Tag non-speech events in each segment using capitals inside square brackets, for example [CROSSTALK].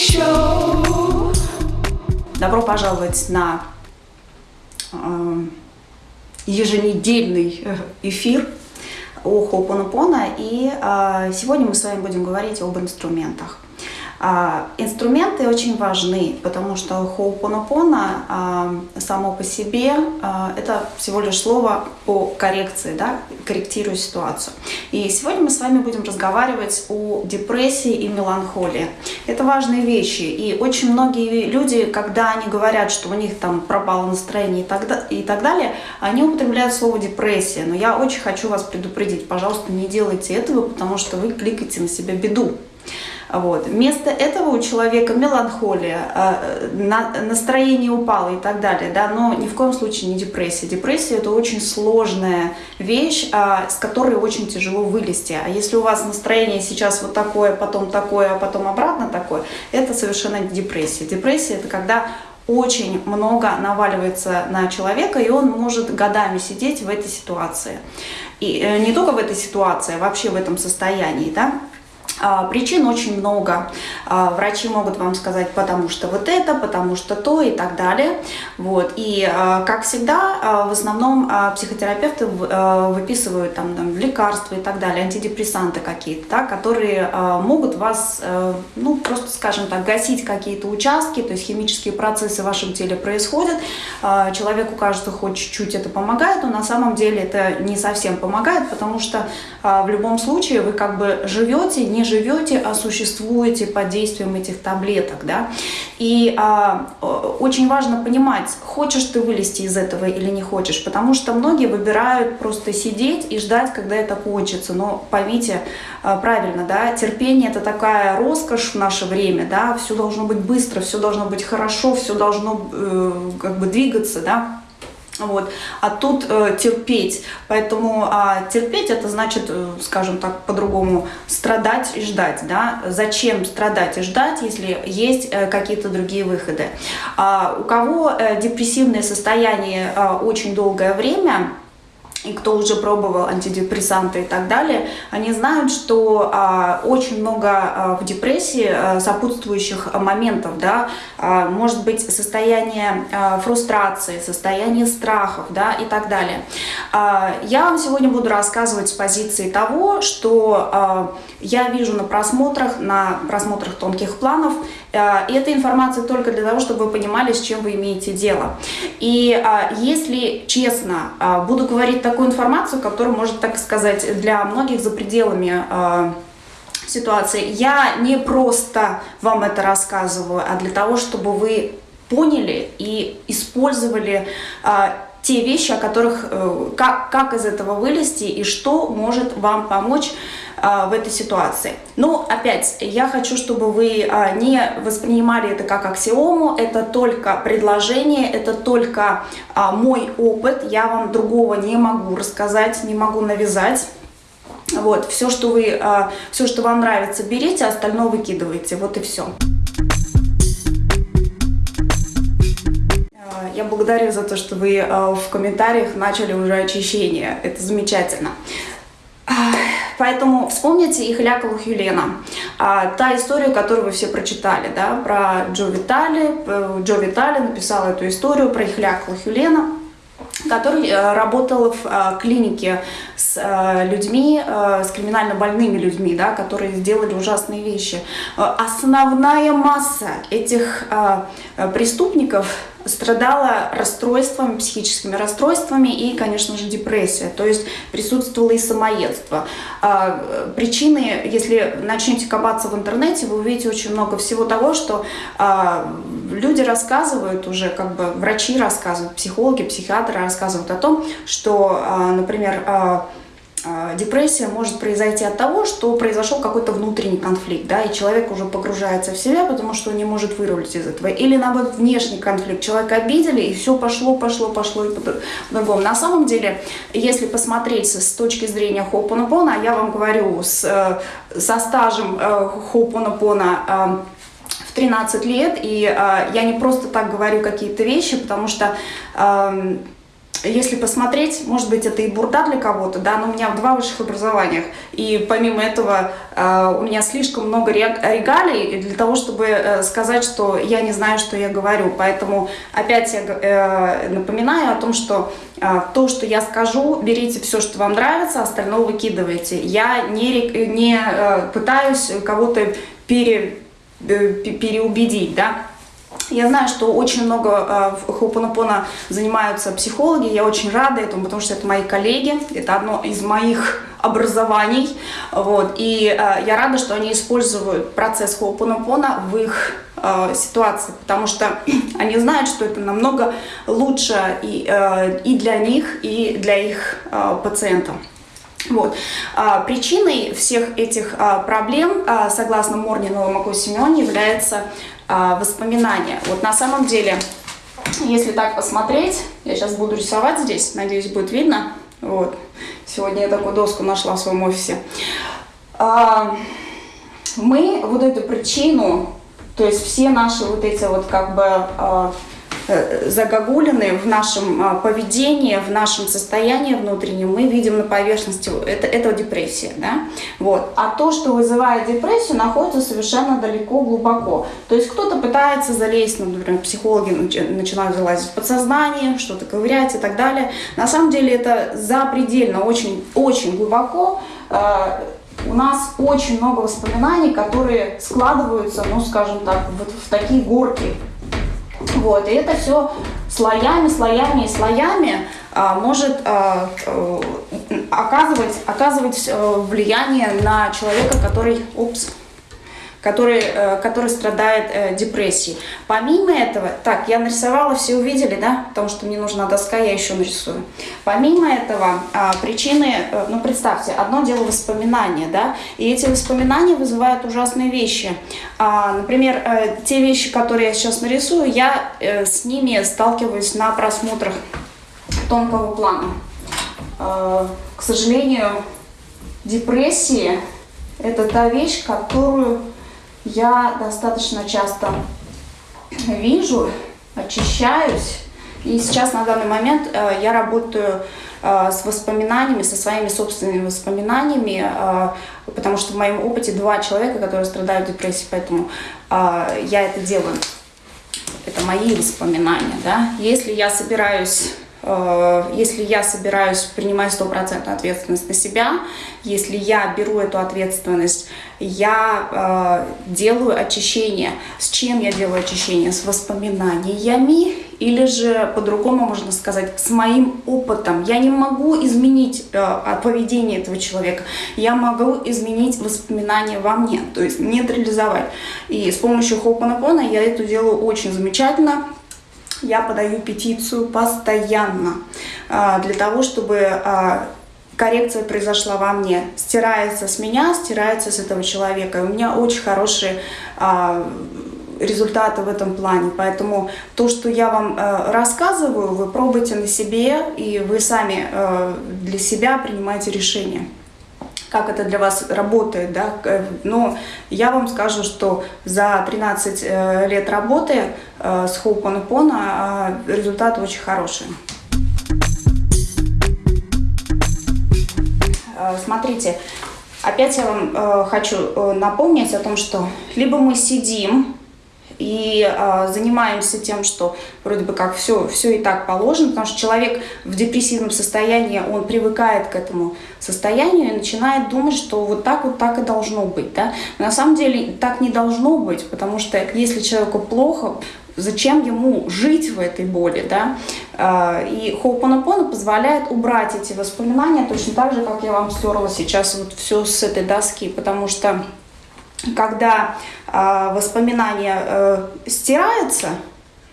Show. Добро пожаловать на э, еженедельный эфир о Хоупонопона. И э, сегодня мы с вами будем говорить об инструментах. А, инструменты очень важны, потому что хоупонопона а, само по себе а, это всего лишь слово по коррекции, да, корректирую ситуацию. И сегодня мы с вами будем разговаривать о депрессии и меланхолии. Это важные вещи, и очень многие люди, когда они говорят, что у них там пропало настроение и так, и так далее, они употребляют слово депрессия. Но я очень хочу вас предупредить, пожалуйста, не делайте этого, потому что вы кликаете на себя беду. Вот. Вместо этого у человека меланхолия, э, настроение упало и так далее, да, но ни в коем случае не депрессия. Депрессия – это очень сложная вещь, а, с которой очень тяжело вылезти. А если у вас настроение сейчас вот такое, потом такое, а потом обратно такое, это совершенно не депрессия. Депрессия – это когда очень много наваливается на человека, и он может годами сидеть в этой ситуации. И э, не только в этой ситуации, а вообще в этом состоянии, да. А, причин очень много. А, врачи могут вам сказать, потому что вот это, потому что то и так далее. Вот. И, а, как всегда, в основном психотерапевты выписывают там, там, лекарства и так далее, антидепрессанты какие-то, да, которые могут вас, ну, просто, скажем так, гасить какие-то участки, то есть химические процессы в вашем теле происходят. Человеку кажется, хоть чуть-чуть это помогает, но на самом деле это не совсем помогает, потому что в любом случае вы как бы живете, не живете, а существуете под действием этих таблеток. Да? И а, очень важно понимать, хочешь ты вылезти из этого или не хочешь, потому что многие выбирают просто сидеть и ждать, когда это кончится. Но поймите а, правильно, да, терпение это такая роскошь в наше время, да, все должно быть быстро, все должно быть хорошо, все должно э, как бы двигаться, да. Вот. А тут э, терпеть. Поэтому а, терпеть это значит, э, скажем так, по-другому, страдать и ждать. Да? Зачем страдать и ждать, если есть э, какие-то другие выходы? А, у кого э, депрессивное состояние э, очень долгое время, и кто уже пробовал антидепрессанты и так далее, они знают, что а, очень много а, в депрессии а, сопутствующих моментов, да, а, может быть состояние а, фрустрации, состояние страхов, да, и так далее. А, я вам сегодня буду рассказывать с позиции того, что а, я вижу на просмотрах, на просмотрах тонких планов, и эта информация только для того, чтобы вы понимали, с чем вы имеете дело. И а, если честно, а, буду говорить такую информацию, которая может, так сказать, для многих за пределами ситуации. Я не просто вам это рассказываю, а для того, чтобы вы поняли и использовали те вещи, о которых, э, как, как из этого вылезти и что может вам помочь а, в этой ситуации. Но опять, я хочу, чтобы вы а, не воспринимали это как аксиому, это только предложение, это только а, мой опыт, я вам другого не могу рассказать, не могу навязать. Вот, все, что вы, все, что вам нравится, берите, остальное выкидывайте, вот и все. Я благодарю за то, что вы в комментариях начали уже очищение. Это замечательно. Поэтому вспомните их Ляковых Юлена. А, та история, которую вы все прочитали, да, про Джо Витали. Э, Джо Витали написал эту историю про их Ляковых Юлена который э, работал в э, клинике с людьми, с криминально больными людьми, да, которые сделали ужасные вещи. Основная масса этих преступников страдала расстройствами, психическими расстройствами и, конечно же, депрессия. То есть присутствовало и самоедство. А, причины, если начнете копаться в интернете, вы увидите очень много всего того, что а, люди рассказывают уже, как бы врачи рассказывают, психологи, психиатры рассказывают о том, что, а, например, депрессия может произойти от того, что произошел какой-то внутренний конфликт, да, и человек уже погружается в себя, потому что он не может вырулить из этого. Или, наоборот, внешний конфликт. Человека обидели, и все пошло, пошло, пошло и по-другому. На самом деле, если посмотреть с точки зрения Хоупонопона, я вам говорю, с, э, со стажем э, Хоупонопона э, в 13 лет, и я не просто так говорю какие-то вещи, потому что если посмотреть, может быть, это и бурда для кого-то, да, но у меня два высших образования, и помимо этого э, у меня слишком много регалий для того, чтобы э, сказать, что я не знаю, что я говорю. Поэтому опять я э, напоминаю о том, что то, что я скажу, берите все, что вам нравится, остальное выкидывайте. Я не, не пытаюсь кого-то пере, переубедить, да, я знаю, что очень много э, Хоупонопона занимаются психологи, я очень рада этому, потому что это мои коллеги, это одно из моих [LAUGHS] образований, вот, и э, я рада, что они используют процесс Хоупонопона в их э, ситуации, потому что [CLEARS THROAT] они знают, что это намного лучше и, э, и для них, и для их э, пациентов. Вот. А, причиной всех этих а, проблем, а, согласно Морнинову Мако Семене, является воспоминания. Вот на самом деле, если так посмотреть, я сейчас буду рисовать здесь, надеюсь, будет видно. Вот. Сегодня я такую доску нашла в своем офисе. А, мы вот эту причину, то есть все наши вот эти вот как бы а, загогулины в нашем а, поведении, в нашем состоянии внутреннем, мы видим на поверхности, это, это депрессия. Да? Вот. А то, что вызывает депрессию, находится совершенно далеко, глубоко. То есть кто-то пытается залезть, ну, например, психологи начинают залазить в подсознание, что-то ковырять и так далее. На самом деле это запредельно, очень, очень глубоко. Э, у нас очень много воспоминаний, которые складываются, ну, скажем так, вот в такие горки вот, и это все слоями, слоями и слоями а, может а, а, оказывать, оказывать а, влияние на человека, который, упс, который, э, который страдает э, депрессией. Помимо этого, так, я нарисовала, все увидели, да, потому что мне нужна доска, я еще нарисую. Помимо этого, а, причины, э, ну, представьте, одно дело воспоминания, да, и эти воспоминания вызывают ужасные вещи. А, например, те вещи, которые я сейчас нарисую, я с ними сталкиваюсь на просмотрах тонкого плана. К сожалению, депрессия – это та вещь, которую я достаточно часто вижу, очищаюсь. И сейчас на данный момент э, я работаю э, с воспоминаниями, со своими собственными воспоминаниями, э, потому что в моем опыте два человека, которые страдают депрессией, поэтому я это делаю. Это мои воспоминания. Да? Если я собираюсь если я собираюсь принимать стопроцентную ответственность на себя, если я беру эту ответственность, я э, делаю очищение. С чем я делаю очищение? С воспоминаниями или же, по-другому можно сказать, с моим опытом. Я не могу изменить э, поведение этого человека, я могу изменить воспоминания во мне, то есть нейтрализовать. И с помощью Хопанапона я это делаю очень замечательно я подаю петицию постоянно а, для того, чтобы а, коррекция произошла во мне. Стирается с меня, стирается с этого человека. И у меня очень хорошие а, результаты в этом плане. Поэтому то, что я вам рассказываю, вы пробуйте на себе, и вы сами для себя принимаете решение как это для вас работает, да, но я вам скажу, что за 13 э, лет работы э, с э, результаты очень хорошие. Смотрите, опять я вам хочу напомнить о том, что либо мы сидим и э, занимаемся тем, что вроде бы как все, все и так положено, потому что человек в депрессивном состоянии, он привыкает к этому состоянию и начинает думать, что вот так вот так и должно быть. Да? На самом деле так не должно быть, потому что если человеку плохо, зачем ему жить в этой боли, да? А, и Хоупанапона позволяет убрать эти воспоминания точно так же, как я вам стерла сейчас вот все с этой доски, потому что когда э, воспоминания э, стираются,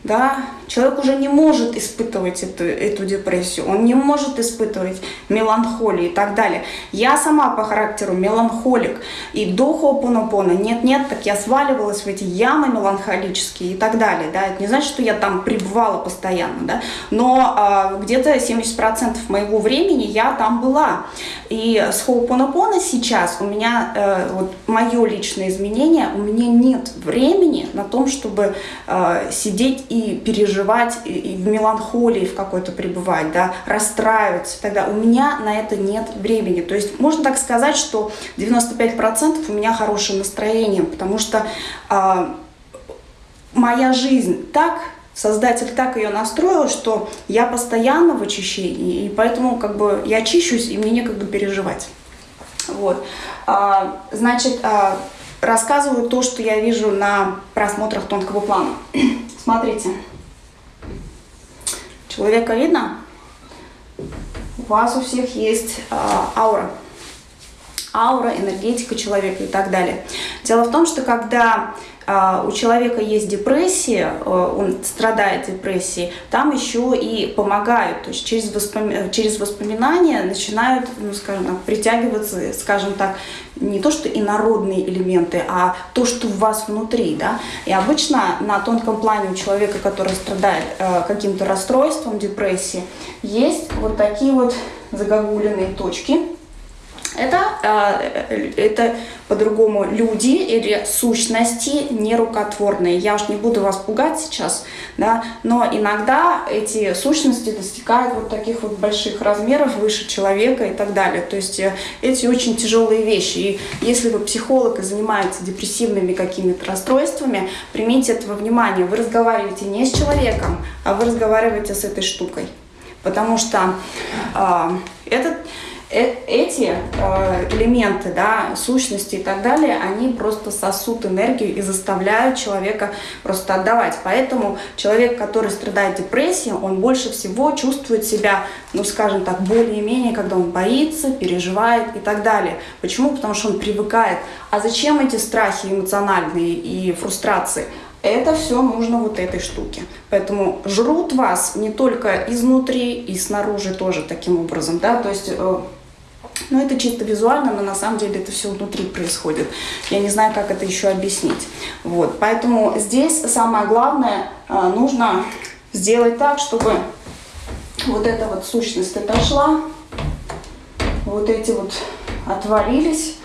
да, человек уже не может испытывать эту, эту депрессию, он не может испытывать меланхолию и так далее. Я сама по характеру меланхолик, и до хопонопона нет-нет, так я сваливалась в эти ямы меланхолические и так далее. Да. Это не значит, что я там пребывала постоянно, да, но а, где-то 70% моего времени я там была. И с хопонопона сейчас у меня, э, вот мое личное изменение, у меня нет времени на том, чтобы э, сидеть и и переживать, и, и в меланхолии в какой-то пребывать, да, расстраиваться, тогда у меня на это нет времени. То есть можно так сказать, что 95% у меня хорошее настроение, потому что э, моя жизнь так Создатель так ее настроил, что я постоянно в очищении, и поэтому как бы я очищусь, и мне некогда переживать. Вот. А, значит, а, рассказываю то, что я вижу на просмотрах тонкого плана. Смотрите. Человека видно? У вас у всех есть а, аура. Аура, энергетика человека и так далее. Дело в том, что когда у человека есть депрессия, э, он страдает депрессией, там еще и помогают, то есть через, воспоми... через воспоминания начинают, ну, скажем так, притягиваться, скажем так, не то что инородные элементы, а то, что в вас внутри, да. И обычно на тонком плане у человека, который страдает э, каким-то расстройством, депрессии, есть вот такие вот загогулиные точки, это, э, это по-другому люди или сущности нерукотворные. Я уж не буду вас пугать сейчас, да, но иногда эти сущности достигают вот таких вот больших размеров, выше человека и так далее. То есть э, эти очень тяжелые вещи. И если вы психолог и занимаетесь депрессивными какими-то расстройствами, примите этого внимание. Вы разговариваете не с человеком, а вы разговариваете с этой штукой. Потому что э, этот эти э, элементы, да, сущности и так далее, они просто сосут энергию и заставляют человека просто отдавать. Поэтому человек, который страдает депрессией, он больше всего чувствует себя, ну, скажем так, более-менее, когда он боится, переживает и так далее. Почему? Потому что он привыкает. А зачем эти страхи эмоциональные и фрустрации? это все нужно вот этой штуке. Поэтому жрут вас не только изнутри и снаружи тоже таким образом, да, то есть э, ну, это чисто визуально, но на самом деле это все внутри происходит. Я не знаю, как это еще объяснить. Вот, поэтому здесь самое главное, э, нужно сделать так, чтобы вот эта вот сущность отошла, вот эти вот отвалились,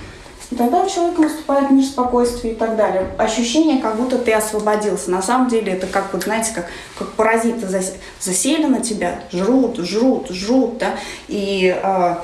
и тогда у человека наступает мир спокойствия и так далее. Ощущение, как будто ты освободился. На самом деле это как, вот знаете, как, как паразиты засели на тебя, жрут, жрут, жрут, да, и э,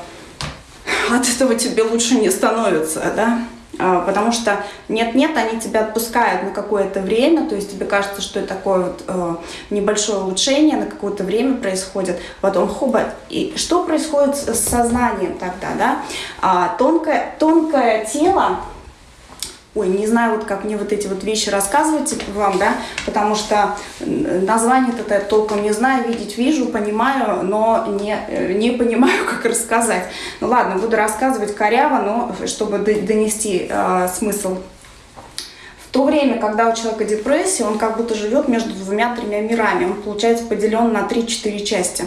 от этого тебе лучше не становится, да, а, потому что нет-нет, они тебя отпускают на какое-то время, то есть тебе кажется, что это такое вот э, небольшое улучшение на какое-то время происходит, потом хоба, и что происходит с сознанием тогда, да, а, тонкое, тонкое тело, ой, не знаю, вот как мне вот эти вот вещи рассказывать вам, да, потому что название-то я толком не знаю, видеть вижу, понимаю, но не, э, не понимаю, [LAUGHS] как рассказать. Ну ладно, буду рассказывать коряво, но чтобы донести э, смысл. В то время, когда у человека депрессия, он как будто живет между двумя-тремя мирами, он, получается, поделен на 3-4 части.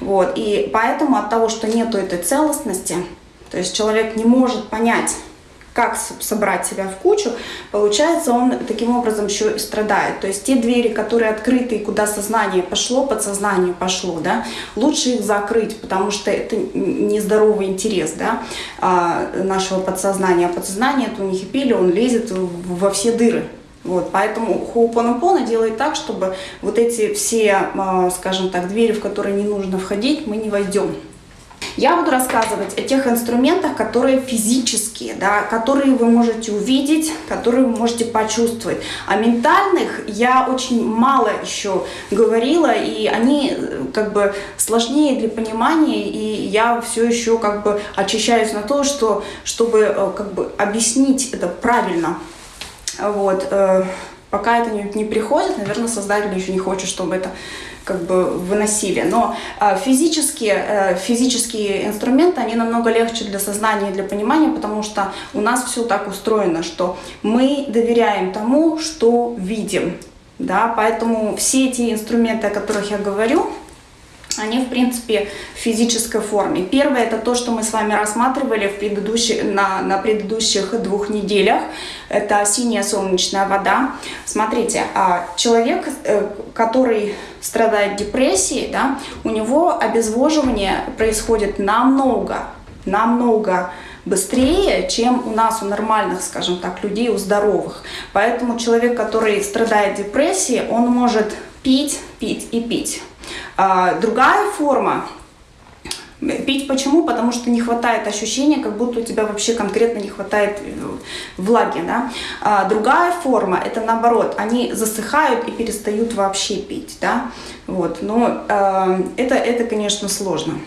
Вот. И поэтому от того, что нету этой целостности, то есть человек не может понять, как собрать себя в кучу, получается, он таким образом еще и страдает. То есть те двери, которые открыты и куда сознание пошло, подсознание пошло, да, лучше их закрыть, потому что это нездоровый интерес да, а, нашего подсознания. А подсознание, это у них и пили, он лезет во все дыры. Вот, поэтому Хоупонопона делает так, чтобы вот эти все, а, скажем так, двери, в которые не нужно входить, мы не войдем. Я буду рассказывать о тех инструментах, которые физические, да, которые вы можете увидеть, которые вы можете почувствовать. О ментальных я очень мало еще говорила, и они э, как бы сложнее для понимания, и я все еще как бы очищаюсь на то, что, чтобы э, как бы объяснить это правильно. Вот. Э, пока это не, не приходит, наверное, создатель еще не хочет, чтобы это как бы выносили. Но а, физические, э, физические инструменты, они намного легче для сознания и для понимания, потому что у нас все так устроено, что мы доверяем тому, что видим. Да? Поэтому все эти инструменты, о которых я говорю, они, в принципе, в физической форме. Первое – это то, что мы с вами рассматривали в предыдущих, на, на предыдущих двух неделях. Это синяя солнечная вода. Смотрите, а человек, э, который страдает депрессией, да, у него обезвоживание происходит намного, намного быстрее, чем у нас, у нормальных, скажем так, людей, у здоровых. Поэтому человек, который страдает депрессией, он может пить, пить и пить. А, другая форма Пить почему? Потому что не хватает ощущения, как будто у тебя вообще конкретно не хватает э, влаги. Да? А другая форма, это наоборот, они засыхают и перестают вообще пить. Да? Вот. Но э, это, это, конечно, сложно.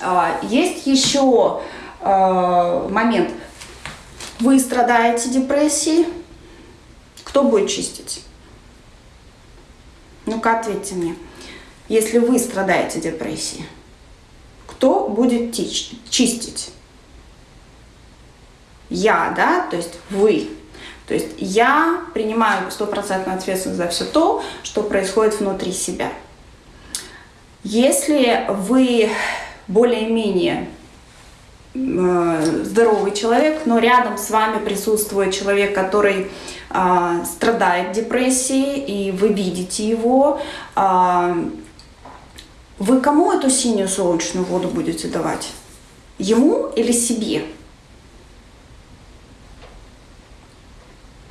Э, есть еще э, момент. Вы страдаете депрессией, кто будет чистить? Ну-ка, ответьте мне. Если вы страдаете депрессией, кто будет чистить? Я, да, то есть вы. То есть я принимаю стопроцентную ответственность за все то, что происходит внутри себя. Если вы более-менее э, здоровый человек, но рядом с вами присутствует человек, который э, страдает депрессией, и вы видите его, э, вы кому эту синюю солнечную воду будете давать? Ему или себе?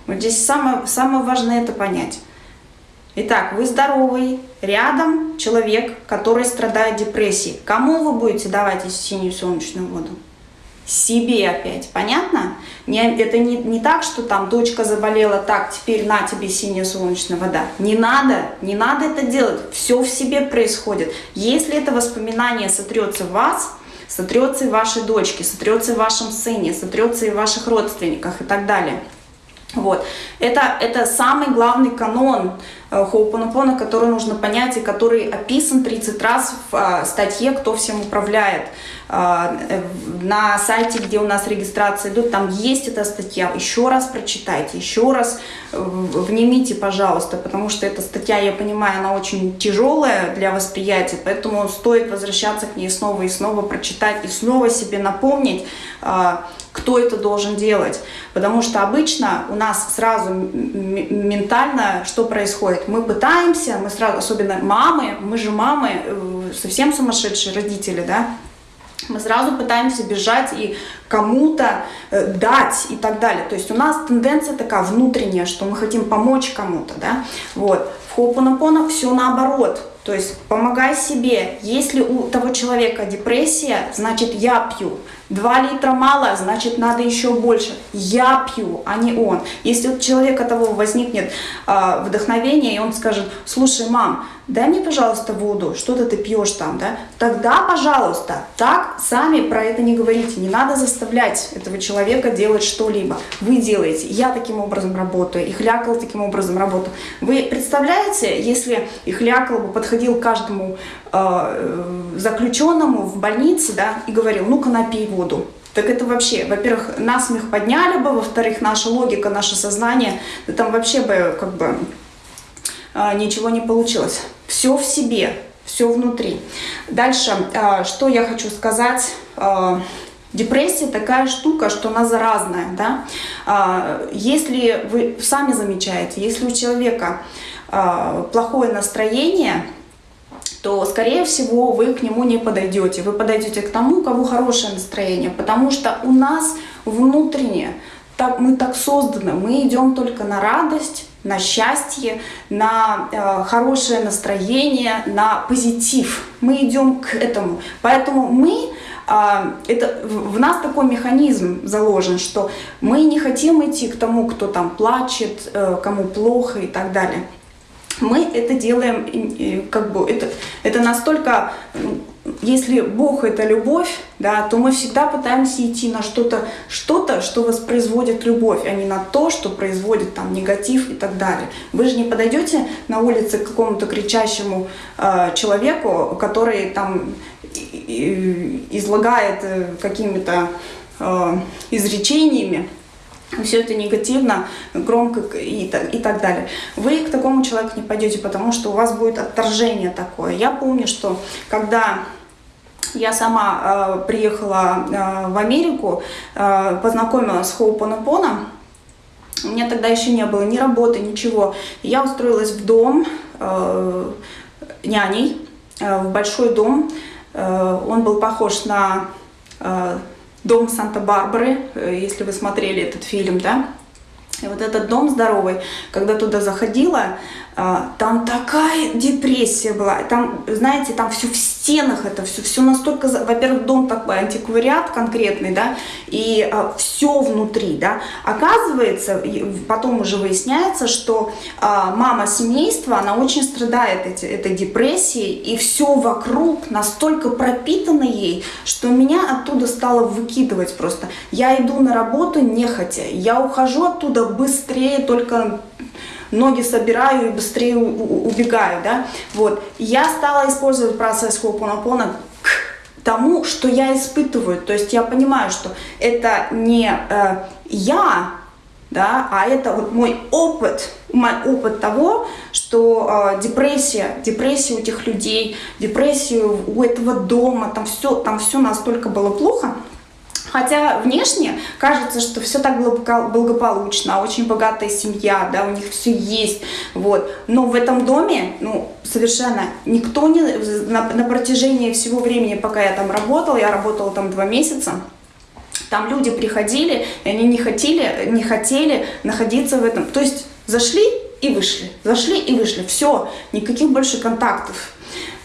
Вот здесь самое, самое важное это понять. Итак, вы здоровый, рядом человек, который страдает депрессией. Кому вы будете давать эту синюю солнечную воду? себе опять. Понятно? Не, это не, не так, что там дочка заболела, так, теперь на тебе синяя солнечная вода. Не надо, не надо это делать. Все в себе происходит. Если это воспоминание сотрется в вас, сотрется и в вашей дочке, сотрется и в вашем сыне, сотрется и в ваших родственниках и так далее. Вот. Это, это самый главный канон Хоупонопона, который нужно понять и который описан 30 раз в э, статье «Кто всем управляет». Э, на сайте, где у нас регистрация идут, там есть эта статья. Еще раз прочитайте, еще раз э, внимите, пожалуйста, потому что эта статья, я понимаю, она очень тяжелая для восприятия, поэтому стоит возвращаться к ней снова и снова, прочитать и снова себе напомнить, кто это должен делать. Потому что обычно у нас сразу ментально что происходит? Мы пытаемся, мы сразу, особенно мамы, мы же мамы, э, совсем сумасшедшие родители, да, мы сразу пытаемся бежать и кому-то э, дать и так далее. То есть у нас тенденция такая внутренняя, что мы хотим помочь кому-то, да. Вот. В Хоупанапона все наоборот. То есть помогай себе. Если у того человека депрессия, значит я пью. Два литра мало, значит надо еще больше. Я пью, а не он. Если у человека того возникнет э, вдохновение, и он скажет, слушай, мам, дай мне, пожалуйста, воду, что-то ты пьешь там, да, тогда, пожалуйста, так сами про это не говорите. Не надо заставлять этого человека делать что-либо. Вы делаете. Я таким образом работаю, и Хлякал таким образом работаю. Вы представляете, если Ихлякал бы подходил каждому э, заключенному в больнице, да, и говорил, ну-ка напей воду. Так это вообще, во-первых, насмех подняли бы, во-вторых, наша логика, наше сознание, да там вообще бы как бы э, ничего не получилось. Все в себе, все внутри. Дальше, э, что я хочу сказать. Э, Депрессия такая штука, что она заразная. Да? Если вы сами замечаете, если у человека плохое настроение, то, скорее всего, вы к нему не подойдете. Вы подойдете к тому, у кого хорошее настроение, потому что у нас внутренне так, мы так созданы, мы идем только на радость, на счастье, на э, хорошее настроение, на позитив. Мы идем к этому. Поэтому мы, э, это, в нас такой механизм заложен, что мы не хотим идти к тому, кто там плачет, э, кому плохо и так далее мы это делаем, как бы, это, это настолько, если Бог это любовь, да, то мы всегда пытаемся идти на что-то, что-то, что воспроизводит любовь, а не на то, что производит там негатив и так далее. Вы же не подойдете на улице к какому-то кричащему э, человеку, который там излагает э, какими-то э, изречениями, все это негативно, громко и, и так далее. Вы к такому человеку не пойдете, потому что у вас будет отторжение такое. Я помню, что когда я сама э, приехала э, в Америку, э, познакомилась с Хоупонопоном, у меня тогда еще не было ни работы, ничего. Я устроилась в дом э, няней, э, в большой дом. Э, он был похож на э, дом Санта-Барбары, э, если вы смотрели этот фильм, да, И вот этот дом здоровый, когда туда заходила, там такая депрессия была. Там, знаете, там все в стенах, это все, все настолько... Во-первых, дом такой антиквариат конкретный, да, и а, все внутри, да. Оказывается, потом уже выясняется, что а, мама семейства, она очень страдает эти, этой депрессией, и все вокруг настолько пропитано ей, что меня оттуда стало выкидывать просто. Я иду на работу нехотя, я ухожу оттуда быстрее, только ноги собираю и быстрее убегаю, да, вот. Я стала использовать процесс хопонопона к тому, что я испытываю, то есть я понимаю, что это не э, я, да, а это вот мой опыт, мой опыт того, что э, депрессия, депрессия у этих людей, депрессия у этого дома, там все, там все настолько было плохо, Хотя внешне кажется, что все так благополучно, очень богатая семья, да, у них все есть, вот. Но в этом доме, ну, совершенно никто не, на, на протяжении всего времени, пока я там работала, я работала там два месяца, там люди приходили, и они не хотели, не хотели находиться в этом. То есть зашли и вышли, зашли и вышли, все, никаких больше контактов.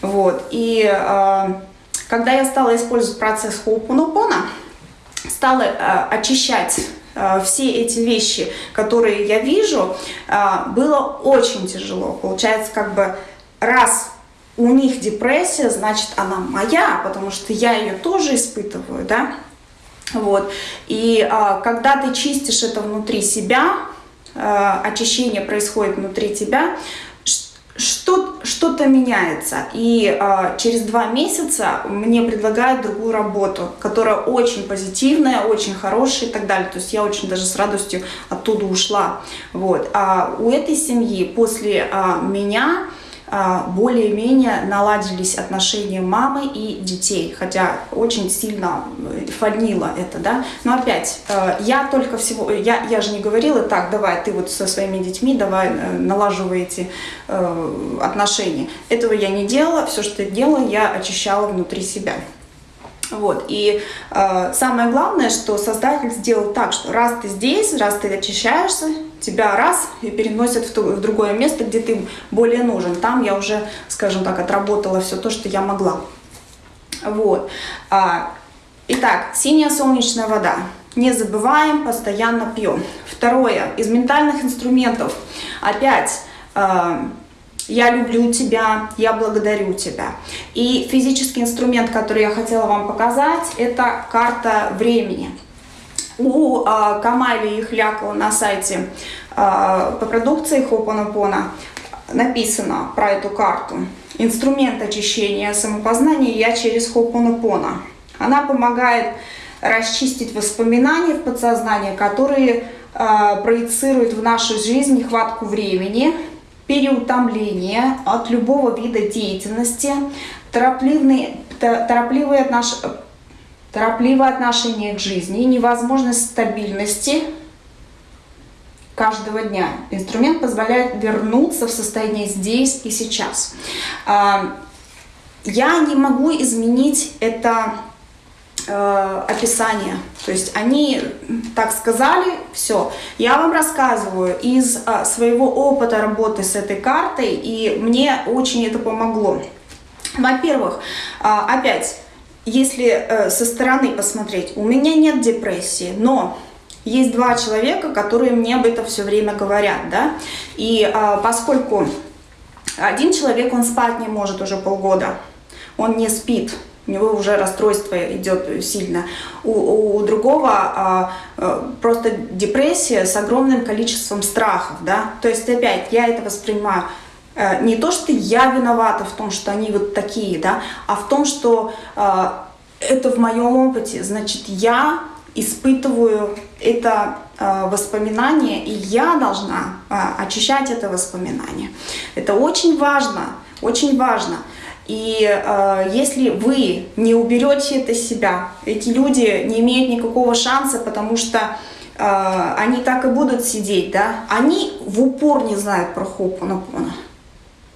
Вот. И э, когда я стала использовать процесс Хоупунопона, стала э, очищать э, все эти вещи, которые я вижу, э, было очень тяжело. Получается, как бы раз у них депрессия, значит, она моя, потому что я ее тоже испытываю, да. Вот. И когда ты чистишь это внутри себя, очищение происходит внутри тебя, что-то что меняется. И э, через два месяца мне предлагают другую работу, которая очень позитивная, очень хорошая и так далее. То есть я очень даже с радостью оттуда ушла. Вот. А у этой семьи после э, меня более-менее наладились отношения мамы и детей, хотя очень сильно э, фальнило это, да. Но опять, э, я только всего, я, я же не говорила, так, давай, ты вот со своими детьми, давай э, налаживай эти отношения. Этого я не делала, все, что я делала, я очищала внутри себя. Вот. И э, самое главное, что создатель сделал так, что раз ты здесь, раз ты очищаешься, тебя раз и переносят в, в другое место, где ты более нужен. Там я уже, скажем так, отработала все то, что я могла. Вот. А, итак, синяя солнечная вода. Не забываем, постоянно пьем. Второе, из ментальных инструментов. Опять... Э, я люблю тебя, я благодарю тебя. И физический инструмент, который я хотела вам показать, это карта времени. У э, Камали Ихлякова на сайте э, по продукции Хопанапона написано про эту карту. Инструмент очищения самопознания я через Хопанапона. Она помогает расчистить воспоминания в подсознании, которые э, проецируют в нашу жизнь нехватку времени, переутомление от любого вида деятельности, торопливые, торопливые отнош... торопливое отношение к жизни, невозможность стабильности каждого дня. Инструмент позволяет вернуться в состояние здесь и сейчас. А, я не могу изменить это э, описание. То есть они так сказали, все. Я вам рассказываю из э, своего опыта работы с этой картой, и мне очень это помогло. Во-первых, э, опять, если э, со стороны посмотреть, у меня нет депрессии, но есть два человека, которые мне об этом все время говорят, да, и э, поскольку один человек, он спать не может уже полгода, он не спит, у него уже расстройство идет сильно. У, у другого а, а, просто депрессия с огромным количеством страхов, да. То есть опять я это воспринимаю а, не то, что я виновата в том, что они вот такие, да, а в том, что а, это в моем опыте, значит, я испытываю это э, воспоминание, и я должна э, очищать это воспоминание. Это очень важно, очень важно. И э, если вы не уберете это себя, эти люди не имеют никакого шанса, потому что э, они так и будут сидеть, да, они в упор не знают про Хопонопона.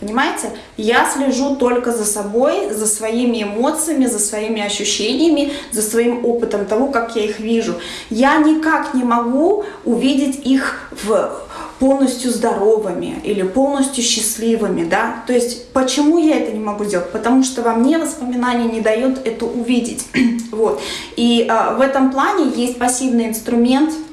Понимаете? Я слежу только за собой, за своими эмоциями, за своими ощущениями, за своим опытом того, как я их вижу. Я никак не могу увидеть их в полностью здоровыми или полностью счастливыми, да, то есть почему я это не могу сделать? Потому что во мне воспоминание не дает это увидеть, [CLEARS THROAT] вот, и э, в этом плане есть пассивный инструмент –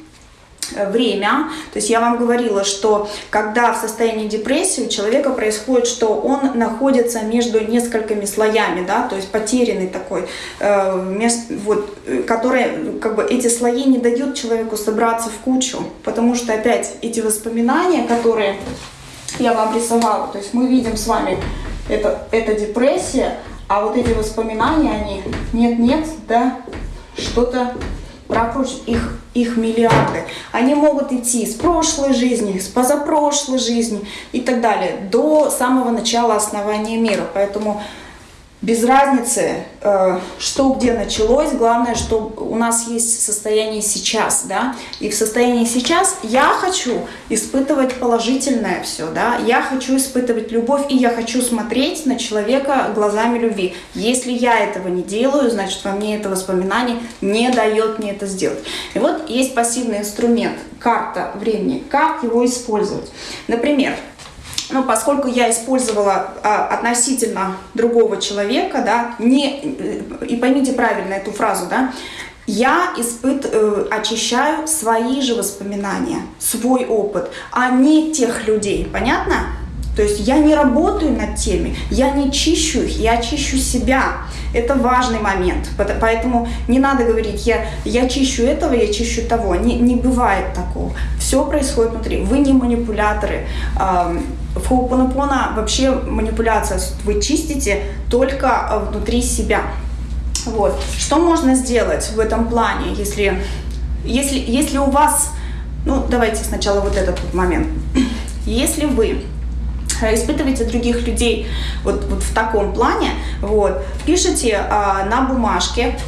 время. То есть я вам говорила, что когда в состоянии депрессии у человека происходит, что он находится между несколькими слоями, да, то есть потерянный такой, э, вот, э, который, как бы эти слои не дают человеку собраться в кучу, потому что опять эти воспоминания, которые я вам рисовала, то есть мы видим с вами это, это депрессия, а вот эти воспоминания, они нет-нет, да, что-то прошлых, их, их миллиарды. Они могут идти с прошлой жизни, с позапрошлой жизни и так далее, до самого начала основания мира. Поэтому без разницы, э, что где началось, главное, что у нас есть состояние сейчас, да, и в состоянии сейчас я хочу испытывать положительное все, да, я хочу испытывать любовь, и я хочу смотреть на человека глазами любви. Если я этого не делаю, значит, во мне это воспоминание не дает мне это сделать. И вот есть пассивный инструмент, карта времени, как его использовать. Например, ну, поскольку я использовала а, относительно другого человека, да, не, и поймите правильно эту фразу, да, я испыт, э, очищаю свои же воспоминания, свой опыт, а не тех людей. Понятно? То есть я не работаю над теми, я не чищу их, я чищу себя. Это важный момент. Поэтому не надо говорить, я, я чищу этого, я чищу того. Не, не бывает такого. Все происходит внутри. Вы не манипуляторы. В Хоупонопона вообще манипуляция. Вы чистите только а, внутри себя. Вот. Что можно сделать в этом плане, если, если, если у вас... Ну, давайте сначала вот этот вот момент. Если вы испытываете других людей вот, вот в таком плане, вот, пишите а, на бумажке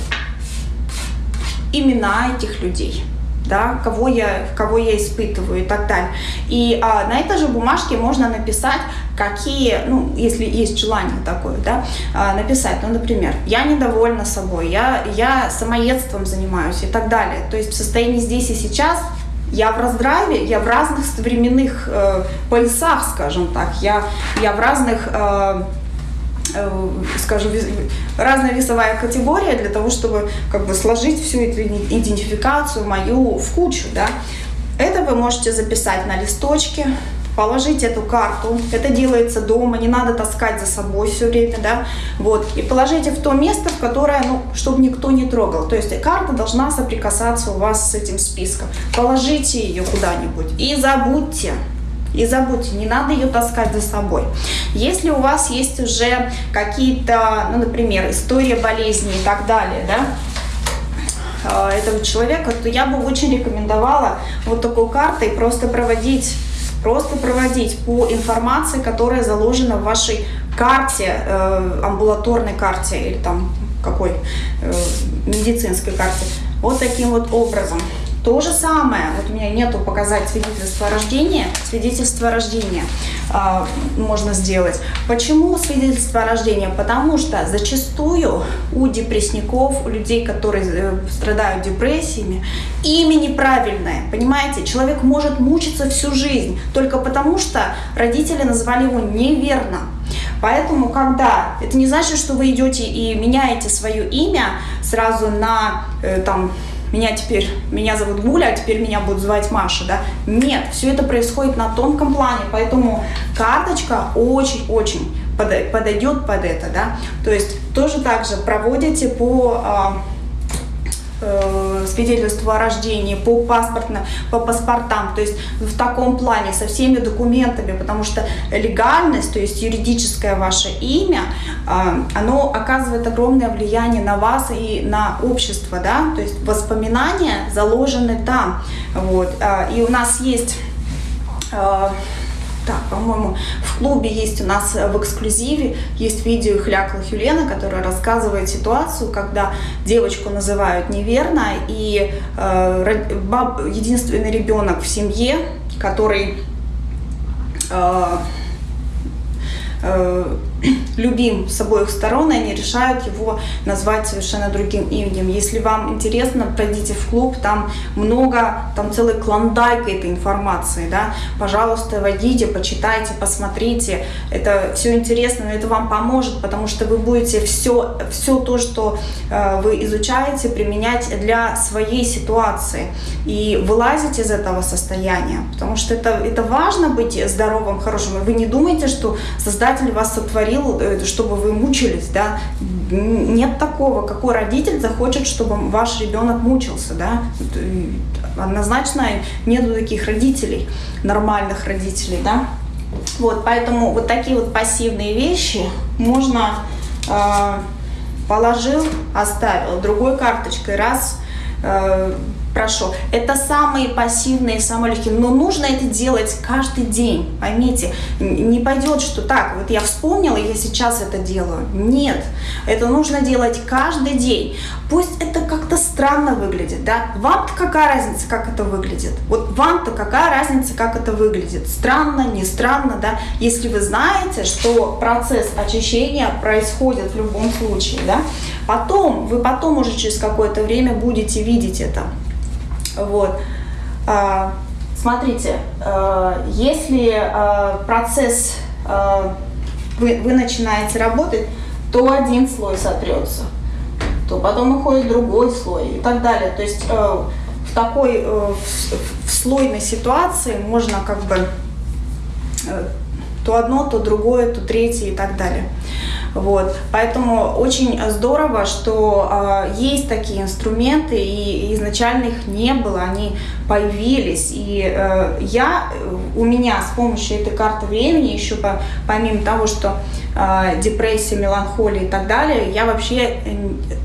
имена этих людей да, кого я, кого я испытываю и так далее. И а, на этой же бумажке можно написать, какие, ну, если есть желание такое, да, а, написать, ну, например, я недовольна собой, я, я самоедством занимаюсь и так далее. То есть в состоянии здесь и сейчас я в раздрайве, я в разных временных э, поясах, скажем так, я, я в разных... Э скажем, разная весовая категория для того, чтобы как бы сложить всю эту идентификацию мою в кучу, да. Это вы можете записать на листочке, положить эту карту, это делается дома, не надо таскать за собой все время, да, вот, и положите в то место, в которое, ну, чтобы никто не трогал, то есть карта должна соприкасаться у вас с этим списком, положите ее куда-нибудь и забудьте, и забудьте, не надо ее таскать за собой. Если у вас есть уже какие-то, ну, например, история болезни и так далее, да, а, этого человека, то я бы очень рекомендовала вот такой картой просто проводить просто проводить по информации, которая заложена в вашей карте, э, амбулаторной карте или там какой э, медицинской карте. Вот таким вот образом. То же самое, вот у меня нету показать свидетельство о рождении, свидетельство о рождении э, можно сделать. Почему свидетельство о рождении? Потому что зачастую у депрессников, у людей, которые э, страдают депрессиями, имя неправильное, понимаете? Человек может мучиться всю жизнь только потому, что родители назвали его неверно. Поэтому, когда... Это не значит, что вы идете и меняете свое имя сразу на э, там меня теперь, меня зовут Гуля, а теперь меня будут звать Маша, да? Нет, все это происходит на тонком плане, поэтому карточка очень-очень подойдет под это, да? То есть тоже так же проводите по а, свидетельство о рождении, по, паспортно, по паспортам, то есть в таком плане со всеми документами, потому что легальность, то есть юридическое ваше имя, э, оно оказывает огромное влияние на вас и на общество, да, то есть воспоминания заложены там, вот, э, и у нас есть так, по-моему, в клубе есть у нас э, в эксклюзиве, есть видео Хлякла Хюлена, которая рассказывает ситуацию, когда девочку называют неверно, и э, баб, единственный ребенок в семье, который э, э, [CLEARS THROAT] любим с обоих сторон, и они решают его назвать совершенно другим именем. Если вам интересно, пройдите в клуб, там много, там целый клондайк этой информации, да, пожалуйста, войдите, почитайте, посмотрите, это все интересно, но это вам поможет, потому что вы будете все, все то, что э, вы изучаете, применять для своей ситуации и вылазить из этого состояния, потому что это, это важно быть здоровым, хорошим. Вы не думаете, что Создатель вас сотворил, э, чтобы вы мучились, да? Нет такого, какой родитель захочет, чтобы ваш ребенок мучился, да? Однозначно нету таких родителей, нормальных родителей, да? Вот, поэтому вот такие вот пассивные вещи можно э, положил, оставил, другой карточкой раз э, прошел. Это самые пассивные, самые легкие. Но нужно это делать каждый день. Поймите, не пойдет, что так, вот я вспомнила, я сейчас это делаю. Нет, это нужно делать каждый день. Пусть это как-то странно выглядит, да? Вам-то какая разница, как это выглядит? Вот вам-то какая разница, как это выглядит? Странно, не странно, да? Если вы знаете, что процесс очищения происходит в любом случае, да? Потом, вы потом уже через какое-то время будете видеть это. Вот. А, смотрите, а, если а, процесс вы, вы начинаете работать, то один слой сотрется, то потом уходит другой слой и так далее. То есть в такой в, в слойной ситуации можно как бы то одно, то другое, то третье и так далее. Вот. Поэтому очень здорово, что э, есть такие инструменты, и изначально их не было, они появились. И э, я, у меня с помощью этой карты времени, еще по, помимо того, что э, депрессия, меланхолия и так далее, я вообще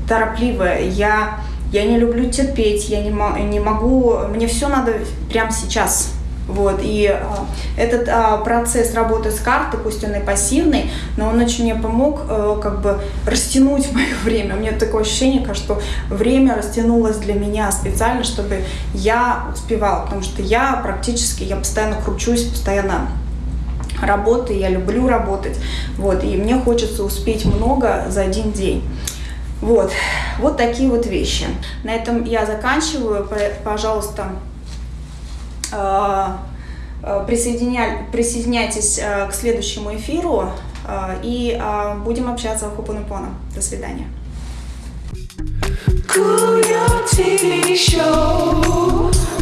торопливая, я, я не люблю терпеть, я не, не могу, мне все надо прямо сейчас вот, и а, этот а, процесс работы с картой, пусть он и пассивный, но он очень мне помог а, как бы растянуть [LAUGHS] мое время. У меня такое ощущение, что время растянулось для меня специально, чтобы я успевала, потому что я практически, я постоянно кручусь, постоянно работаю, я люблю работать, вот, и мне хочется успеть много за один день. Вот, вот такие вот вещи. На этом я заканчиваю. Пожалуйста, Э, э. Присоединяйтесь э, к следующему эфиру и будем общаться в Хупанупона. До свидания. Cool TV show.